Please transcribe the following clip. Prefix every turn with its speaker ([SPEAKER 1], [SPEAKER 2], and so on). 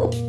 [SPEAKER 1] go.